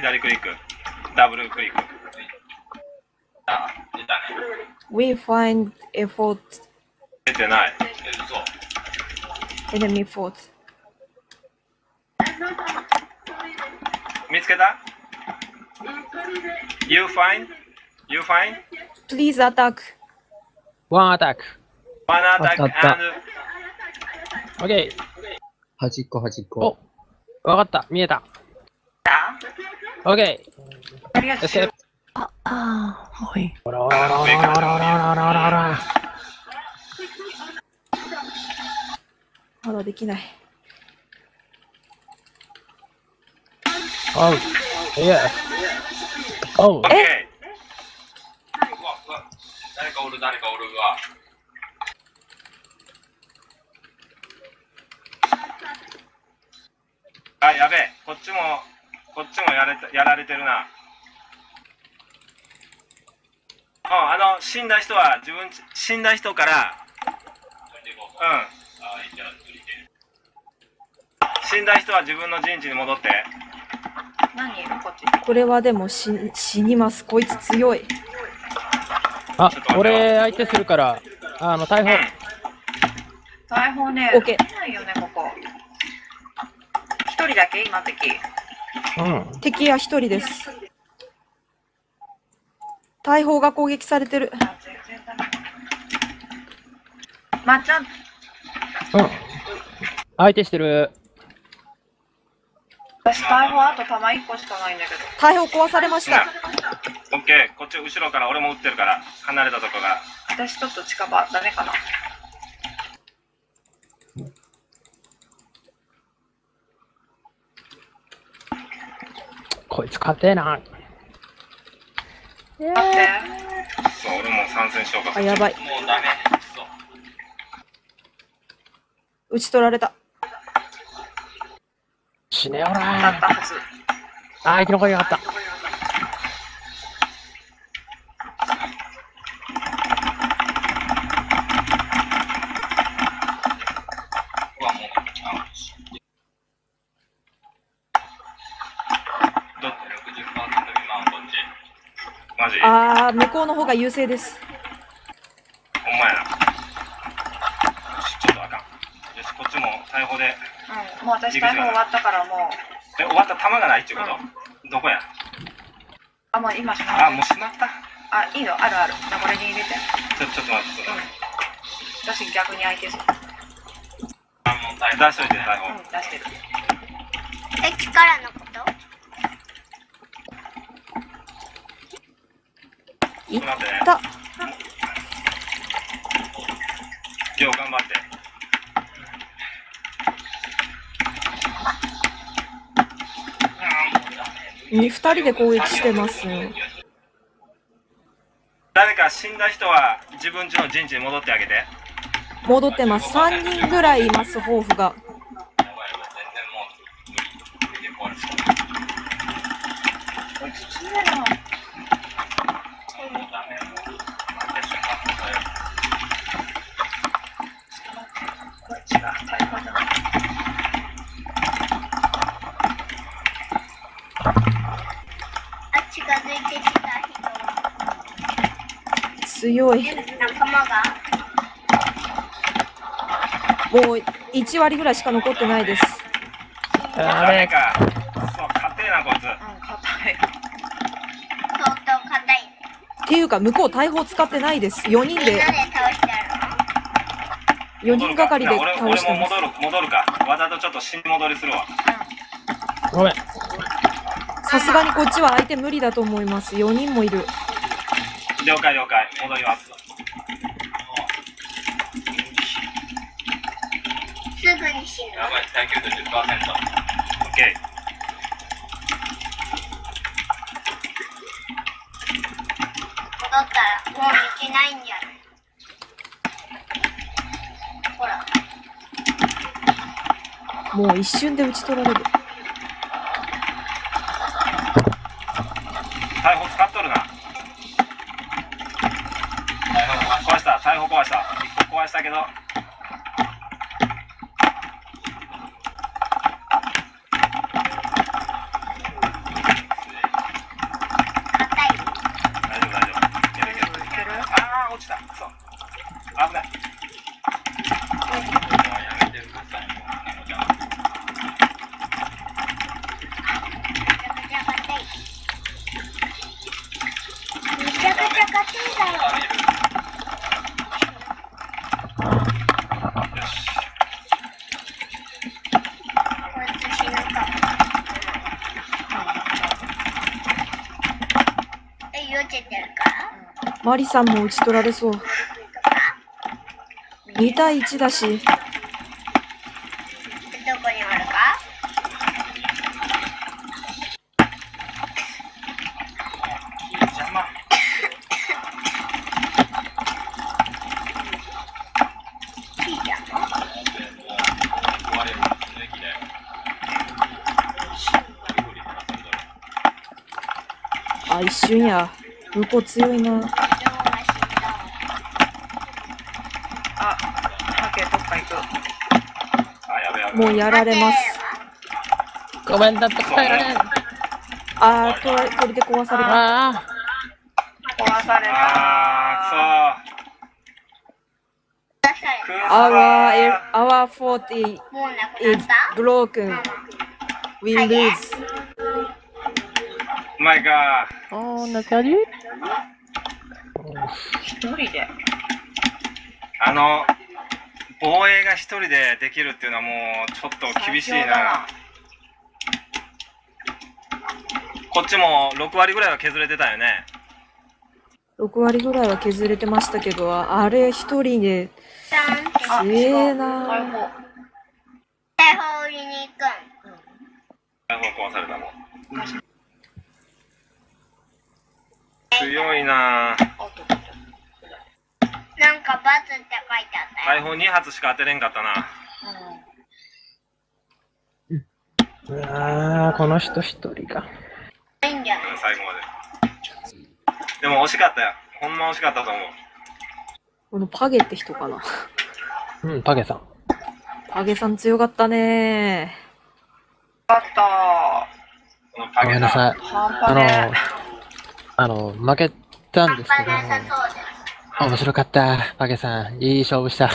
左クリック。ダブルクリック。あ、出たね。We find effort 出てない。enemy fort. 見つけた ?You find? You find? Please attack. One attack あった and オッケー。端っこ端っおこ。わかった。見えた。オッケーあいああほい、や、あ、やべえ、こっちも。こっちもやれたやられてるな。うん、あの、死んだ人は自分ち、死んだ人から、うん。死んだ人は自分の陣地に戻って。何こっち？これはでも死死にます。こいつ強い。あ俺相手するから、あの、逮捕。大砲ね、オッケーないよね、ここ。一人だけ？今敵。うん。敵は一人です。大砲が攻撃されてる。まっちゃん、うん。相手してる。私大砲あと弾1個しかないんだけど。大砲壊されました。オッケー、こっち後ろから俺も撃ってるから、離れたとこから。私ちょっと近場、ダメかな。こいつ勝てえな。待って。そう、俺も参戦しようか。あやばいもうダメ。そう。撃ち取られた。死ねよら。はず。あ、生き残りやがった。うわ、もう、あどっち ?60% 未満こっち。マジあー、向こうの方が優勢です。ほんまやな。よし、ちょっとあかん。よし、こっちも逮捕で。うん、もう私大砲終わったからもう。え、終わった弾がないっていうこと、どこや？あ、もう今しまあ、もうしまった？あ、いいの？あるある。じゃあこれに入れて。ちょ、ちょっと待って、ちょっと待って。私逆に相手する。出しといて、逮捕。うん、出してる。敵からのこと？いっ待ってね。た。よう頑張って。に二人で攻撃してますね。誰か死んだ人は自分家の陣地に戻ってあげて。戻ってます。三人ぐらいいます、抱負が。こっちが大砲じゃない。あ近づいてきた強い。人仲間がもう1割ぐらいしか残ってないです。ダメ誰か。そう、勝てえな、こいつ。うん、硬い。相当硬いっていうか、向こう大砲使ってないです。4人でみんなで、倒し4人がかりで俺倒してます。俺も戻る、戻るか。わざとちょっと死に戻りするわ。ごめん。さすがにこっちは相手無理だと思います。4人もいる。了解了解。戻ります。すぐに死ぬやばい、耐久度10%。オッケ戻ったらもういけないんじゃないほらもう一瞬で打ち取られる。ー。逮捕使っとるな。壊した、逮捕壊した。一個壊したけど。マリさんも打ち取られそう。2対1だし、どこにおるか？邪魔いいじゃん。壊れる平気であ、一瞬や。向こう強いな。あ、ハケどっか行く。あやべやべもうやられます。ごめんだって答えられん。あー、取ら鳥で壊された。あ壊された。あー出されくそー Our, our fort is たもうなくな is った？Broken. We lose. うまいかあ。おー、なかり一人で。あの防衛が一人でできるっていうのはもうちょっと厳しいなこっちも6割ぐらいは削れてたよね6割ぐらいは削れてましたけど、あれ一人で強え大な。砲。大砲売りに行くん大砲壊されたもん強いな。なんかバツって書いてあったよ。大砲2発しか当てれんかったな。うわー、この人一人が。いいんじゃないうん最後まで。でも惜しかったよ。ほんま惜しかったと思う。このパゲって人かな？うん、パゲさん。パゲさん強かったね。あったこのパゲさごめんなさい。半あのあの、負けたん半ですけど、面白かった。パゲさん、いい勝負した。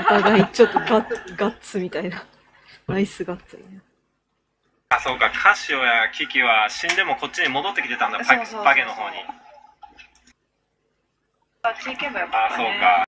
お互いちょっとガッガッツみたいな。ナイスガッツみたいな。あそうかカシオやキキは死んでもこっちに戻ってきてたんだパゲの方にあっち行けばよかあったね。そうか